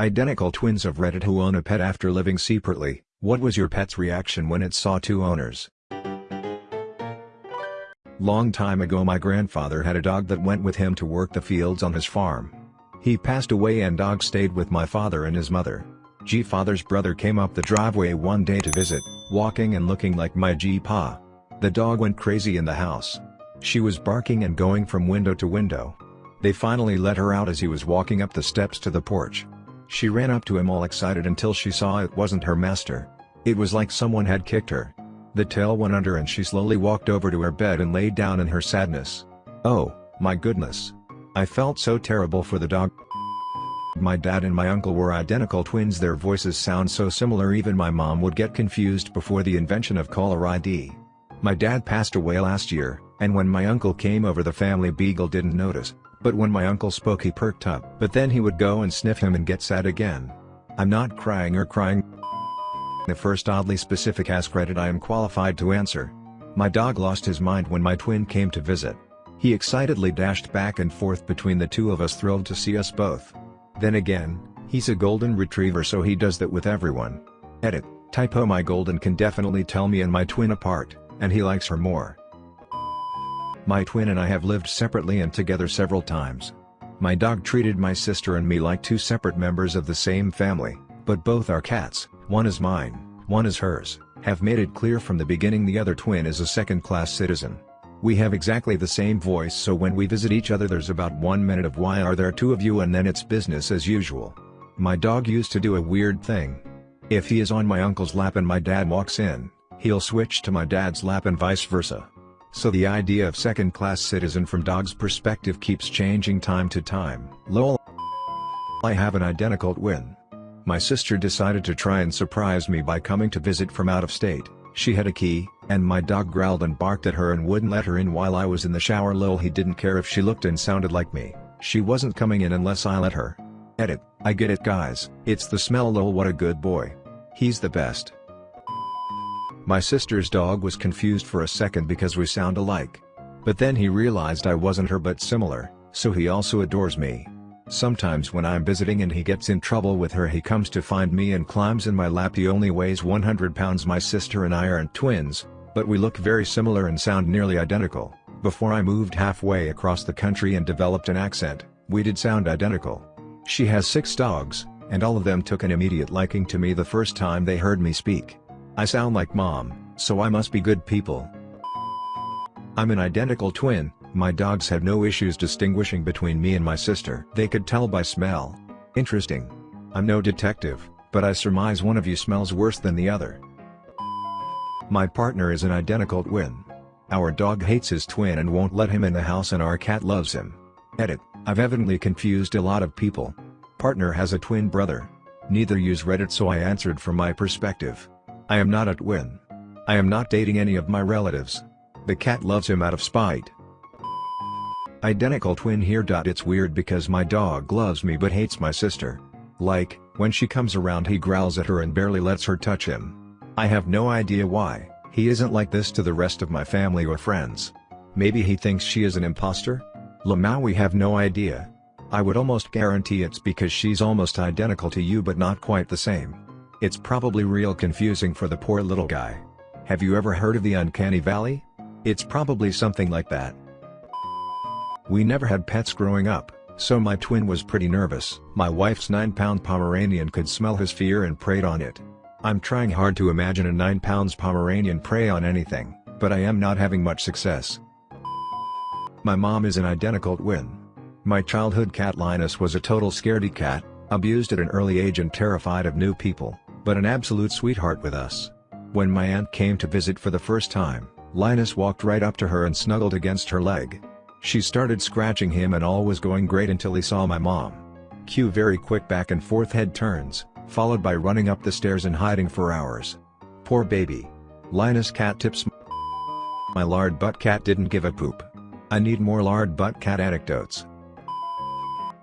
Identical twins of Reddit who own a pet after living separately, what was your pet's reaction when it saw two owners? Long time ago my grandfather had a dog that went with him to work the fields on his farm. He passed away and dog stayed with my father and his mother. G father's brother came up the driveway one day to visit, walking and looking like my G pa. The dog went crazy in the house. She was barking and going from window to window. They finally let her out as he was walking up the steps to the porch. She ran up to him all excited until she saw it wasn't her master. It was like someone had kicked her. The tail went under and she slowly walked over to her bed and laid down in her sadness. Oh, my goodness. I felt so terrible for the dog. My dad and my uncle were identical twins their voices sound so similar even my mom would get confused before the invention of caller ID. My dad passed away last year, and when my uncle came over the family beagle didn't notice, but when my uncle spoke he perked up. But then he would go and sniff him and get sad again. I'm not crying or crying. The first oddly specific Ask Reddit I am qualified to answer. My dog lost his mind when my twin came to visit. He excitedly dashed back and forth between the two of us thrilled to see us both. Then again, he's a golden retriever so he does that with everyone. Edit, typo my golden can definitely tell me and my twin apart, and he likes her more. My twin and I have lived separately and together several times. My dog treated my sister and me like two separate members of the same family, but both are cats, one is mine, one is hers, have made it clear from the beginning the other twin is a second-class citizen. We have exactly the same voice so when we visit each other there's about one minute of why are there two of you and then it's business as usual. My dog used to do a weird thing. If he is on my uncle's lap and my dad walks in, he'll switch to my dad's lap and vice versa. So the idea of second-class citizen from dog's perspective keeps changing time to time. Lol. I have an identical twin. My sister decided to try and surprise me by coming to visit from out of state. She had a key, and my dog growled and barked at her and wouldn't let her in while I was in the shower lol he didn't care if she looked and sounded like me, she wasn't coming in unless I let her. Edit, I get it guys, it's the smell lol what a good boy. He's the best. My sister's dog was confused for a second because we sound alike. But then he realized I wasn't her but similar, so he also adores me. Sometimes when I'm visiting and he gets in trouble with her he comes to find me and climbs in my lap he only weighs 100 pounds my sister and I aren't twins, but we look very similar and sound nearly identical. Before I moved halfway across the country and developed an accent, we did sound identical. She has six dogs, and all of them took an immediate liking to me the first time they heard me speak. I sound like mom, so I must be good people. I'm an identical twin, my dogs had no issues distinguishing between me and my sister. They could tell by smell. Interesting. I'm no detective, but I surmise one of you smells worse than the other. My partner is an identical twin. Our dog hates his twin and won't let him in the house and our cat loves him. Edit, I've evidently confused a lot of people. Partner has a twin brother. Neither use Reddit so I answered from my perspective. I am not a twin. I am not dating any of my relatives. The cat loves him out of spite. Identical twin here. It's weird because my dog loves me but hates my sister. Like, when she comes around he growls at her and barely lets her touch him. I have no idea why, he isn't like this to the rest of my family or friends. Maybe he thinks she is an imposter? Lamau we have no idea. I would almost guarantee it's because she's almost identical to you but not quite the same. It's probably real confusing for the poor little guy. Have you ever heard of the Uncanny Valley? It's probably something like that. We never had pets growing up, so my twin was pretty nervous. My wife's 9-pound Pomeranian could smell his fear and preyed on it. I'm trying hard to imagine a 9 pounds Pomeranian prey on anything, but I am not having much success. My mom is an identical twin. My childhood cat Linus was a total scaredy cat, abused at an early age and terrified of new people but an absolute sweetheart with us. When my aunt came to visit for the first time, Linus walked right up to her and snuggled against her leg. She started scratching him and all was going great until he saw my mom. Cue very quick back and forth head turns, followed by running up the stairs and hiding for hours. Poor baby. Linus cat tips My lard butt cat didn't give a poop. I need more lard butt cat anecdotes.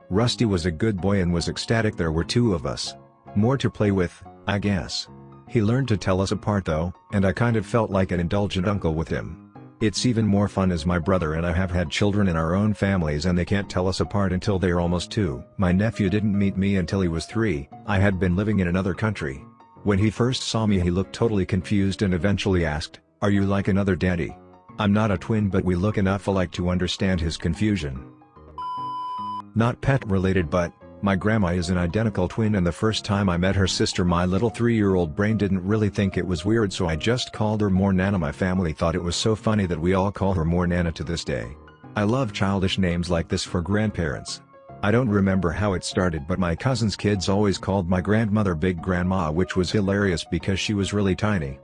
Rusty was a good boy and was ecstatic there were two of us. More to play with, I guess. He learned to tell us apart though, and I kind of felt like an indulgent uncle with him. It's even more fun as my brother and I have had children in our own families and they can't tell us apart until they're almost two. My nephew didn't meet me until he was three, I had been living in another country. When he first saw me he looked totally confused and eventually asked, are you like another daddy? I'm not a twin but we look enough alike to understand his confusion. Not pet related but, my grandma is an identical twin and the first time I met her sister my little 3-year-old brain didn't really think it was weird so I just called her more Nana my family thought it was so funny that we all call her more Nana to this day. I love childish names like this for grandparents. I don't remember how it started but my cousin's kids always called my grandmother Big Grandma which was hilarious because she was really tiny.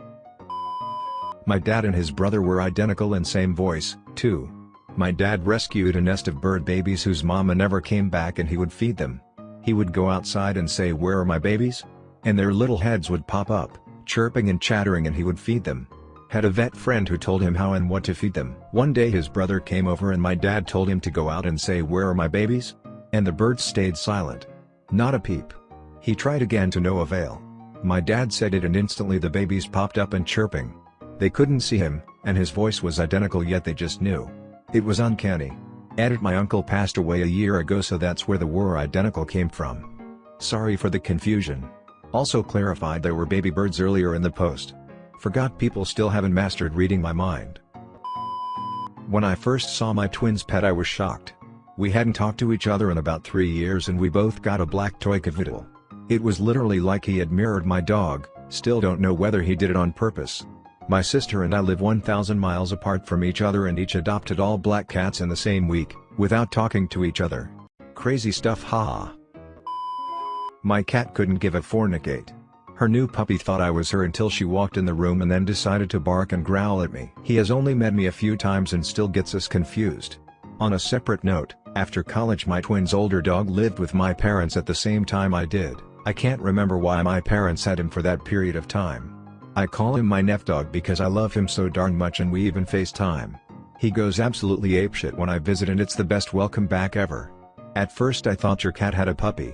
My dad and his brother were identical in same voice, too. My dad rescued a nest of bird babies whose mama never came back and he would feed them. He would go outside and say where are my babies? And their little heads would pop up, chirping and chattering and he would feed them. Had a vet friend who told him how and what to feed them. One day his brother came over and my dad told him to go out and say where are my babies? And the birds stayed silent. Not a peep. He tried again to no avail. My dad said it and instantly the babies popped up and chirping. They couldn't see him, and his voice was identical yet they just knew. It was uncanny. Edit my uncle passed away a year ago so that's where the word identical came from. Sorry for the confusion. Also clarified there were baby birds earlier in the post. Forgot people still haven't mastered reading my mind. When I first saw my twins pet I was shocked. We hadn't talked to each other in about three years and we both got a black toy cavoodle. It was literally like he had mirrored my dog, still don't know whether he did it on purpose. My sister and I live 1,000 miles apart from each other and each adopted all black cats in the same week, without talking to each other. Crazy stuff ha. My cat couldn't give a fornicate. Her new puppy thought I was her until she walked in the room and then decided to bark and growl at me. He has only met me a few times and still gets us confused. On a separate note, after college my twin's older dog lived with my parents at the same time I did. I can't remember why my parents had him for that period of time. I call him my nef dog because I love him so darn much and we even FaceTime. He goes absolutely apeshit when I visit and it's the best welcome back ever. At first I thought your cat had a puppy.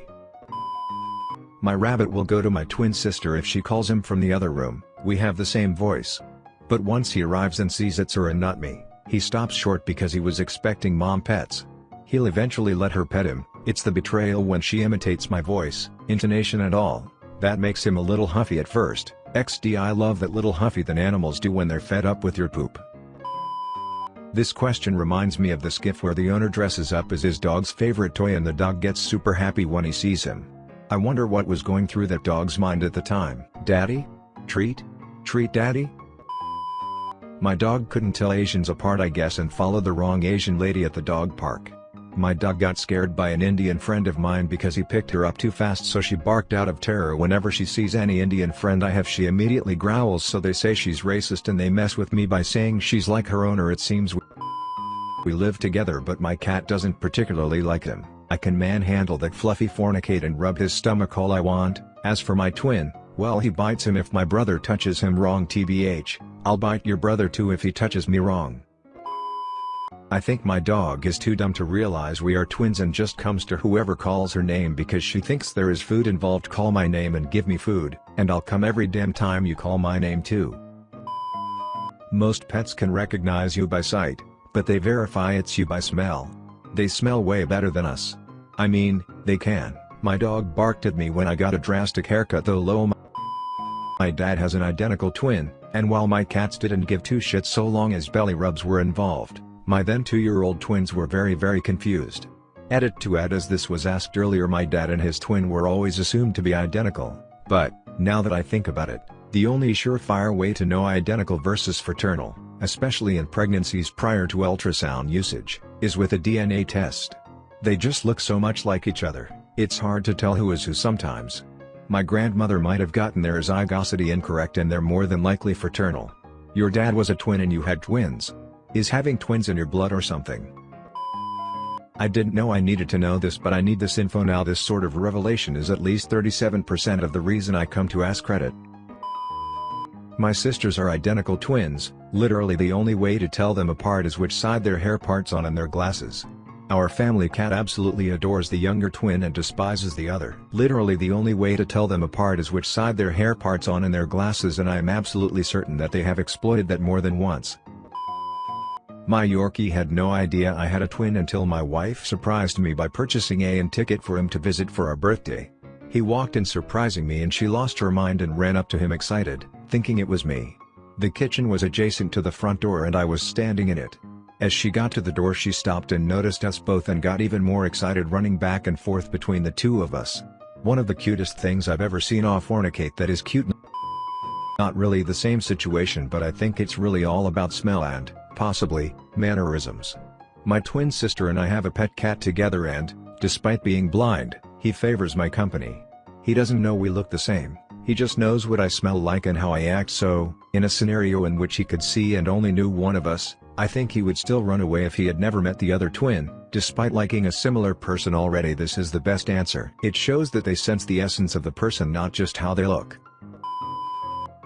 My rabbit will go to my twin sister if she calls him from the other room, we have the same voice. But once he arrives and sees it's her and not me, he stops short because he was expecting mom pets. He'll eventually let her pet him, it's the betrayal when she imitates my voice, intonation and all, that makes him a little huffy at first. XD I love that little huffy than animals do when they're fed up with your poop. This question reminds me of the skiff where the owner dresses up as his dog's favorite toy and the dog gets super happy when he sees him. I wonder what was going through that dog's mind at the time. Daddy? Treat? Treat daddy? My dog couldn't tell Asians apart I guess and followed the wrong Asian lady at the dog park. My dog got scared by an Indian friend of mine because he picked her up too fast so she barked out of terror. Whenever she sees any Indian friend I have she immediately growls so they say she's racist and they mess with me by saying she's like her owner. It seems we live together but my cat doesn't particularly like him. I can manhandle that fluffy fornicate and rub his stomach all I want, as for my twin, well he bites him if my brother touches him. Wrong tbh, I'll bite your brother too if he touches me. Wrong. I think my dog is too dumb to realize we are twins and just comes to whoever calls her name because she thinks there is food involved call my name and give me food, and I'll come every damn time you call my name too. Most pets can recognize you by sight, but they verify it's you by smell. They smell way better than us. I mean, they can. My dog barked at me when I got a drastic haircut though low my dad has an identical twin, and while my cats didn't give two shits so long as belly rubs were involved, my then two-year-old twins were very very confused. Edit to add as this was asked earlier my dad and his twin were always assumed to be identical, but, now that I think about it, the only surefire way to know identical versus fraternal, especially in pregnancies prior to ultrasound usage, is with a DNA test. They just look so much like each other, it's hard to tell who is who sometimes. My grandmother might have gotten their zygosity incorrect and they're more than likely fraternal. Your dad was a twin and you had twins, is having twins in your blood or something? I didn't know I needed to know this but I need this info now this sort of revelation is at least 37% of the reason I come to Ask Reddit. My sisters are identical twins, literally the only way to tell them apart is which side their hair parts on and their glasses. Our family cat absolutely adores the younger twin and despises the other. Literally the only way to tell them apart is which side their hair parts on and their glasses and I am absolutely certain that they have exploited that more than once. My Yorkie had no idea I had a twin until my wife surprised me by purchasing a and ticket for him to visit for our birthday. He walked in surprising me and she lost her mind and ran up to him excited, thinking it was me. The kitchen was adjacent to the front door and I was standing in it. As she got to the door she stopped and noticed us both and got even more excited running back and forth between the two of us. One of the cutest things I've ever seen off fornicate that is cute not really the same situation but I think it's really all about smell and, possibly, mannerisms. My twin sister and I have a pet cat together and, despite being blind, he favors my company. He doesn't know we look the same, he just knows what I smell like and how I act so, in a scenario in which he could see and only knew one of us, I think he would still run away if he had never met the other twin, despite liking a similar person already this is the best answer. It shows that they sense the essence of the person not just how they look.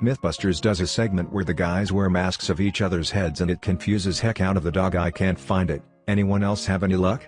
Mythbusters does a segment where the guys wear masks of each other's heads and it confuses heck out of the dog I can't find it, anyone else have any luck?